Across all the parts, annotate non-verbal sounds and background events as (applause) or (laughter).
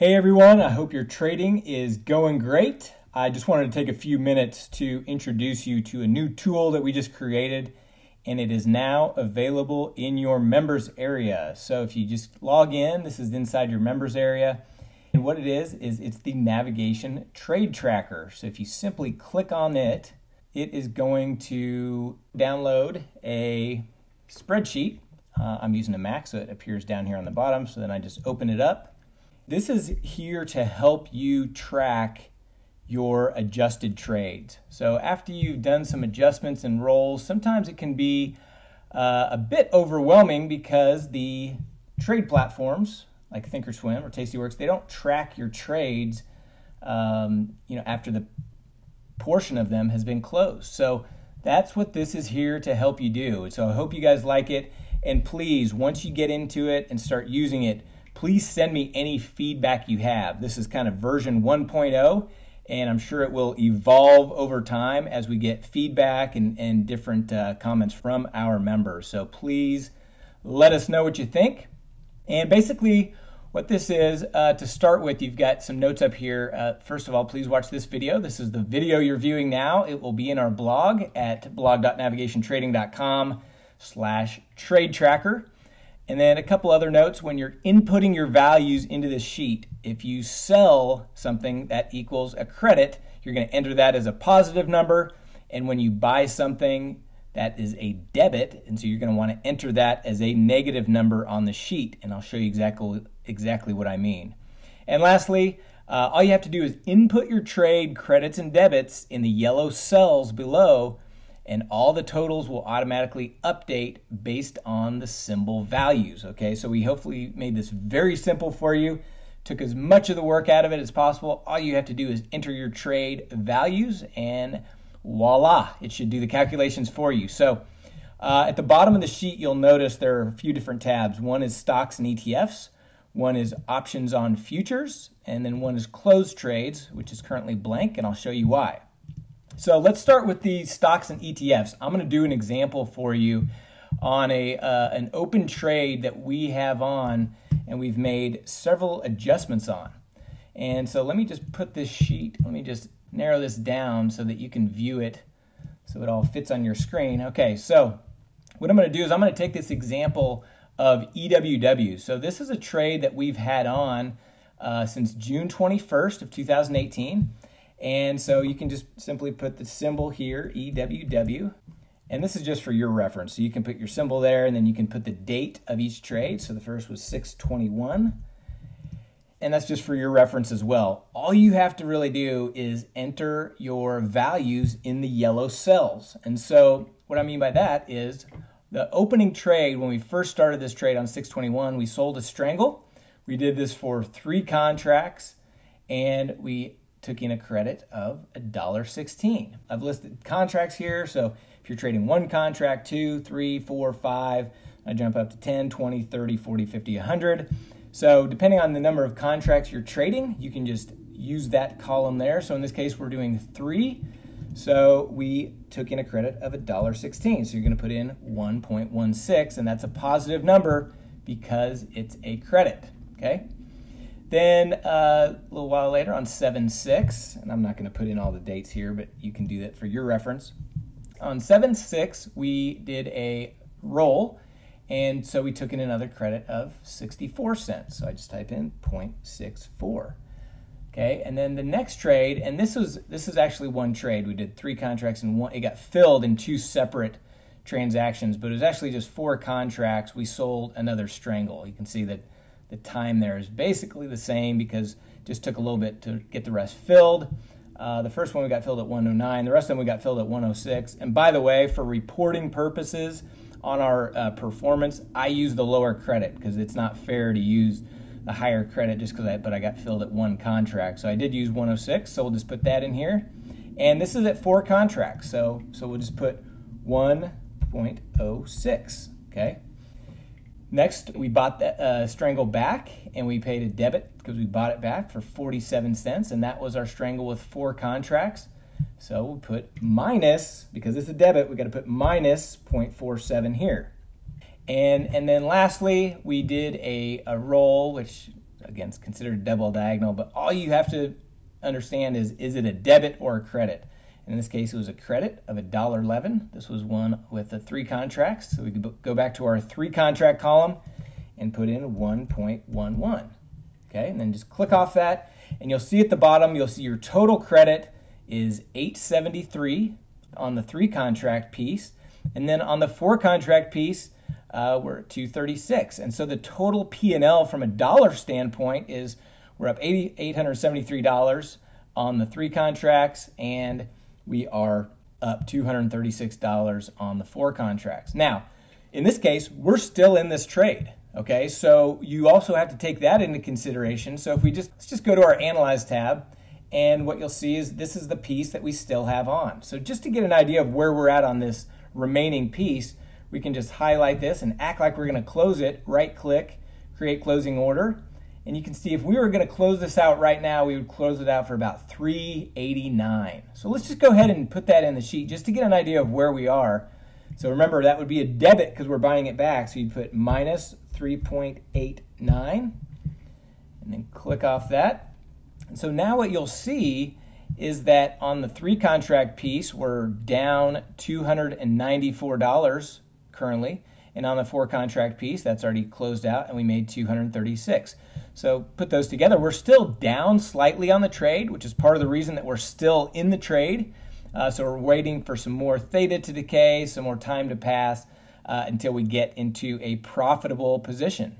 Hey everyone, I hope your trading is going great. I just wanted to take a few minutes to introduce you to a new tool that we just created and it is now available in your members area. So if you just log in, this is inside your members area. And what it is, is it's the navigation trade tracker. So if you simply click on it, it is going to download a spreadsheet. Uh, I'm using a Mac, so it appears down here on the bottom. So then I just open it up this is here to help you track your adjusted trades. So after you've done some adjustments and rolls, sometimes it can be uh, a bit overwhelming because the trade platforms like Thinkorswim or Tastyworks, they don't track your trades um, you know, after the portion of them has been closed. So that's what this is here to help you do. So I hope you guys like it. And please, once you get into it and start using it, please send me any feedback you have. This is kind of version 1.0, and I'm sure it will evolve over time as we get feedback and, and different uh, comments from our members. So please let us know what you think. And basically, what this is, uh, to start with, you've got some notes up here. Uh, first of all, please watch this video. This is the video you're viewing now. It will be in our blog at blog.navigationtrading.com slash trade tracker. And then a couple other notes when you're inputting your values into this sheet, if you sell something that equals a credit, you're going to enter that as a positive number. And when you buy something that is a debit, and so you're going to want to enter that as a negative number on the sheet. And I'll show you exactly, exactly what I mean. And lastly, uh, all you have to do is input your trade credits and debits in the yellow cells below and all the totals will automatically update based on the symbol values. Okay, so we hopefully made this very simple for you. Took as much of the work out of it as possible. All you have to do is enter your trade values and voila, it should do the calculations for you. So uh, at the bottom of the sheet, you'll notice there are a few different tabs. One is stocks and ETFs, one is options on futures, and then one is closed trades, which is currently blank, and I'll show you why. So let's start with the stocks and ETFs. I'm going to do an example for you on a uh, an open trade that we have on and we've made several adjustments on. And so let me just put this sheet, let me just narrow this down so that you can view it so it all fits on your screen. Okay, so what I'm going to do is I'm going to take this example of EWW. So this is a trade that we've had on uh, since June 21st of 2018. And so you can just simply put the symbol here, EWW. And this is just for your reference. So you can put your symbol there and then you can put the date of each trade. So the first was 621. And that's just for your reference as well. All you have to really do is enter your values in the yellow cells. And so what I mean by that is the opening trade, when we first started this trade on 621, we sold a strangle. We did this for three contracts and we took in a credit of $1.16. I've listed contracts here, so if you're trading one contract, two, three, four, five, I jump up to 10, 20, 30, 40, 50, 100. So depending on the number of contracts you're trading, you can just use that column there. So in this case, we're doing three. So we took in a credit of $1.16. So you're going to put in 1.16, and that's a positive number because it's a credit. Okay. Then uh, a little while later on 7 6, and I'm not going to put in all the dates here, but you can do that for your reference. On 7 6, we did a roll, and so we took in another credit of 64 cents. So I just type in 0.64. Okay, and then the next trade, and this was this is actually one trade. We did three contracts and one it got filled in two separate transactions, but it was actually just four contracts. We sold another strangle. You can see that the time there is basically the same because just took a little bit to get the rest filled. Uh, the first one we got filled at 109. The rest of them we got filled at 106. And by the way, for reporting purposes on our uh, performance, I use the lower credit because it's not fair to use the higher credit just because I, but I got filled at one contract. So I did use 106. So we'll just put that in here. And this is at four contracts. So, so we'll just put 1.06. Okay. Next, we bought the uh, Strangle back and we paid a debit because we bought it back for 47 cents, and that was our Strangle with four contracts. So we put minus, because it's a debit, we got to put minus 0.47 here. And, and then lastly, we did a, a roll, which again, it's considered double diagonal, but all you have to understand is is it a debit or a credit? In this case, it was a credit of $1.11. This was one with the three contracts. So we could go back to our three contract column and put in 1.11. Okay, and then just click off that, and you'll see at the bottom, you'll see your total credit is 873 on the three contract piece. And then on the four contract piece, uh, we're at 236. And so the total P&L from a dollar standpoint is we're up $873 on the three contracts, and we are up $236 on the four contracts. Now, in this case, we're still in this trade. Okay, so you also have to take that into consideration. So if we just let's just go to our analyze tab, and what you'll see is this is the piece that we still have on. So just to get an idea of where we're at on this remaining piece, we can just highlight this and act like we're going to close it. Right click, create closing order, and you can see if we were going to close this out right now, we would close it out for about 389. So let's just go ahead and put that in the sheet just to get an idea of where we are. So remember, that would be a debit because we're buying it back. So you'd put minus 3.89 and then click off that. And so now what you'll see is that on the three contract piece, we're down $294 currently. And on the four contract piece, that's already closed out and we made 236. So put those together, we're still down slightly on the trade, which is part of the reason that we're still in the trade. Uh, so we're waiting for some more theta to decay, some more time to pass uh, until we get into a profitable position.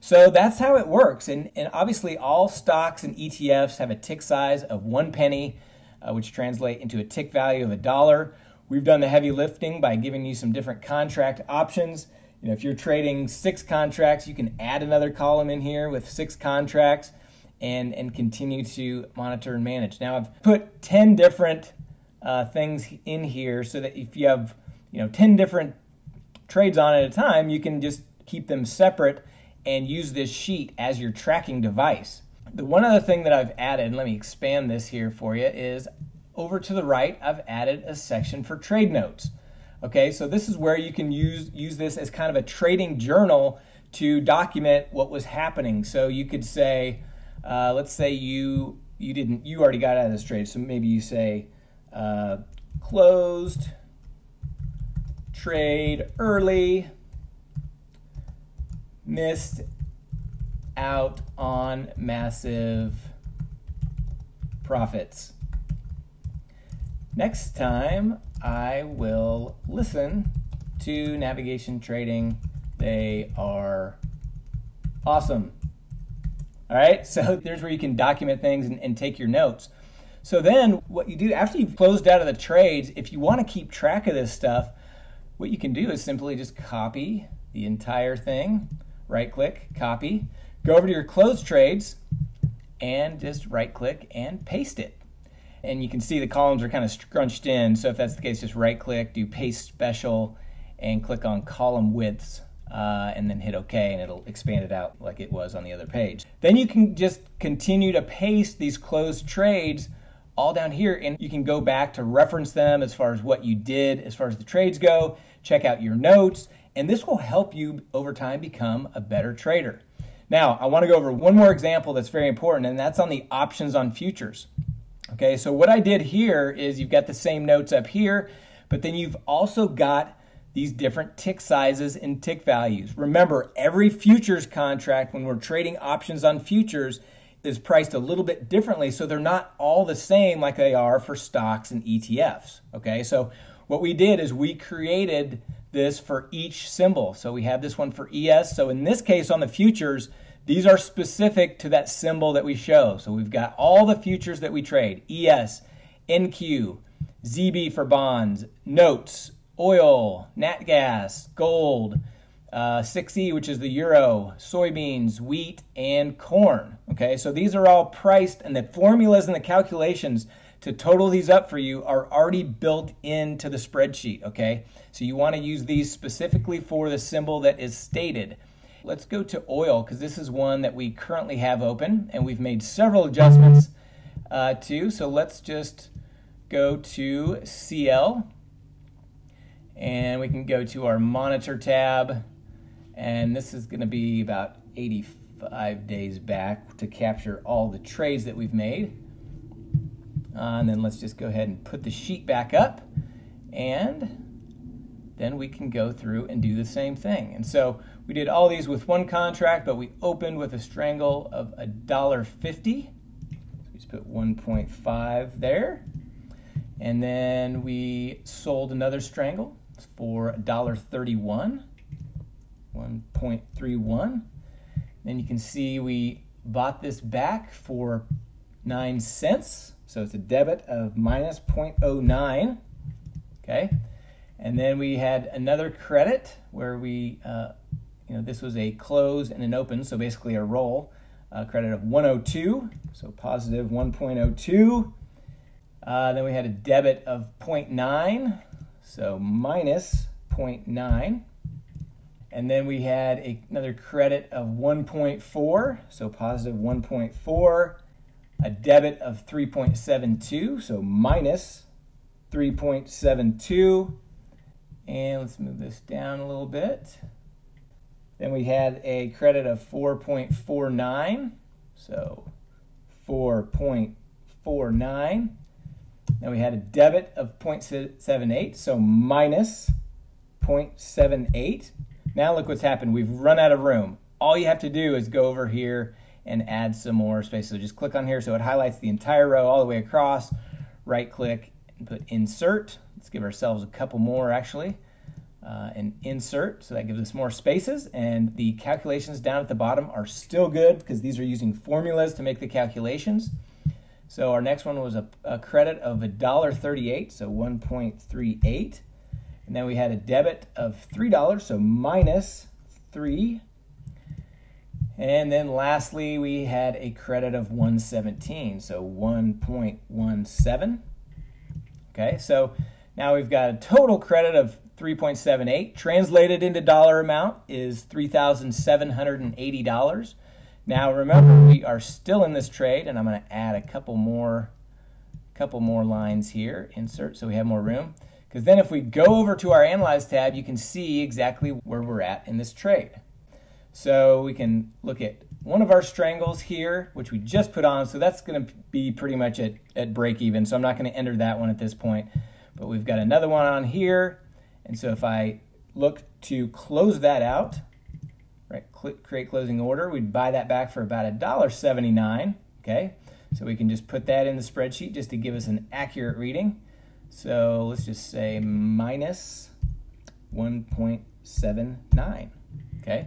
So that's how it works. And, and obviously, all stocks and ETFs have a tick size of one penny, uh, which translate into a tick value of a dollar. We've done the heavy lifting by giving you some different contract options. You know, if you're trading six contracts, you can add another column in here with six contracts and, and continue to monitor and manage. Now, I've put 10 different uh, things in here so that if you have, you know, 10 different trades on at a time, you can just keep them separate and use this sheet as your tracking device. The one other thing that I've added, let me expand this here for you, is over to the right, I've added a section for trade notes. Okay, so this is where you can use, use this as kind of a trading journal to document what was happening. So you could say, uh, let's say you you didn't you already got out of this trade, so maybe you say uh, closed trade early, missed out on massive profits. Next time, I will listen to navigation trading. They are awesome. All right, so (laughs) there's where you can document things and, and, take your notes. So then, what you do after you've closed out of the trades, if you want to keep track of this stuff, what you can do is simply just copy the entire thing, right click, copy, go over to your closed trades, and just right click and paste it and you can see the columns are kind of scrunched in. So if that's the case, just right click, do paste special, and click on column widths. Uh, and then hit OK, and it'll expand it out like it was on the other page. Then you can just continue to paste these closed trades all down here, and you can go back to reference them as far as what you did as far as the trades go, check out your notes, and this will help you over time become a better trader. Now, I want to go over one more example that's very important, and that's on the options on futures. Okay, so what I did here is you've got the same notes up here, but then you've also got these different tick sizes and tick values. Remember, every futures contract, when we're trading options on futures, is priced a little bit differently, so they're not all the same like they are for stocks and ETFs. Okay, so what we did is we created this for each symbol. So we have this one for ES. So in this case on the futures, these are specific to that symbol that we show. So we've got all the futures that we trade, ES, NQ, ZB for bonds, notes, oil, nat gas, gold, uh, 6E, which is the euro, soybeans, wheat, and corn. Okay, so these are all priced, and the formulas and the calculations to total these up for you are already built into the spreadsheet. Okay, so you want to use these specifically for the symbol that is stated. Let's go to oil because this is one that we currently have open and we've made several adjustments uh, to. So let's just go to CL and we can go to our monitor tab and this is going to be about 85 days back to capture all the trades that we've made. Uh, and then let's just go ahead and put the sheet back up and then we can go through and do the same thing. And so we did all these with one contract, but we opened with a strangle of a dollar fifty. We just put 1.5 there. And then we sold another strangle for $1.31, 1.31. Then you can see we bought this back for 9 cents. So it's a debit of minus 0.09. Okay. And then we had another credit where we, uh, you know, this was a close and an open, so basically a roll. Uh, credit of 102, so positive 1.02. Uh, then we had a debit of 0.9, so minus 0.9. And then we had a, another credit of 1.4, so positive 1.4. A debit of 3.72, so minus 3.72. And let's move this down a little bit. Then we had a credit of 4.49, so 4.49. Then we had a debit of 0.78, so minus 0.78. Now look what's happened. We've run out of room. All you have to do is go over here and add some more space. So just click on here so it highlights the entire row all the way across. Right click and put insert. Let's give ourselves a couple more actually. Uh, and insert, so that gives us more spaces. And the calculations down at the bottom are still good because these are using formulas to make the calculations. So our next one was a, a credit of $1.38, so 1.38. And then we had a debit of $3, so minus 3. And then lastly, we had a credit of 117, so 1.17. Okay, so now we've got a total credit of 3.78. Translated into dollar amount is $3,780. Now remember, we are still in this trade, and I'm going to add a couple more, couple more lines here. Insert so we have more room. Because then if we go over to our Analyze tab, you can see exactly where we're at in this trade. So we can look at one of our strangles here, which we just put on. So that's going to be pretty much at, at break even. So I'm not going to enter that one at this point. But we've got another one on here. And so if I look to close that out, right? Click create closing order. We'd buy that back for about a dollar seventy-nine. Okay, so we can just put that in the spreadsheet just to give us an accurate reading. So let's just say minus 1.79. Okay,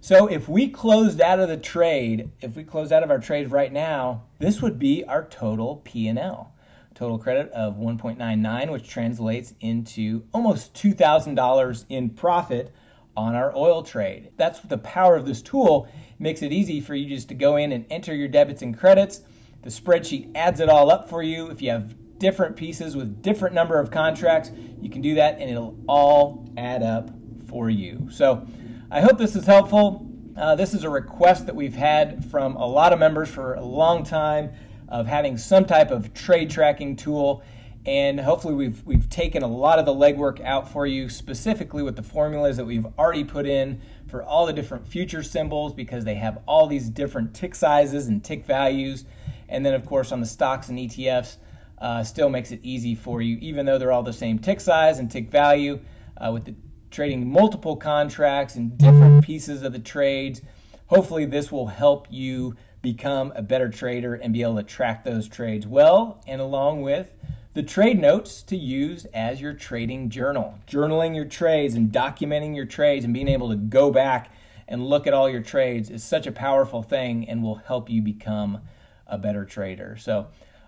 so if we closed out of the trade, if we closed out of our trade right now, this would be our total P&L. Total credit of 1.99, which translates into almost $2,000 in profit on our oil trade. That's the power of this tool. Makes it easy for you just to go in and enter your debits and credits. The spreadsheet adds it all up for you. If you have different pieces with different number of contracts, you can do that and it'll all add up for you. So I hope this is helpful. Uh, this is a request that we've had from a lot of members for a long time of having some type of trade tracking tool. And hopefully we've we've taken a lot of the legwork out for you specifically with the formulas that we've already put in for all the different future symbols because they have all these different tick sizes and tick values. And then of course on the stocks and ETFs uh, still makes it easy for you even though they're all the same tick size and tick value uh, with the trading multiple contracts and different pieces of the trades. Hopefully this will help you become a better trader and be able to track those trades well and along with the trade notes to use as your trading journal. Journaling your trades and documenting your trades and being able to go back and look at all your trades is such a powerful thing and will help you become a better trader. So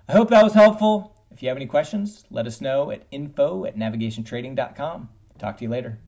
I hope that was helpful. If you have any questions, let us know at info at navigationtrading.com. Talk to you later.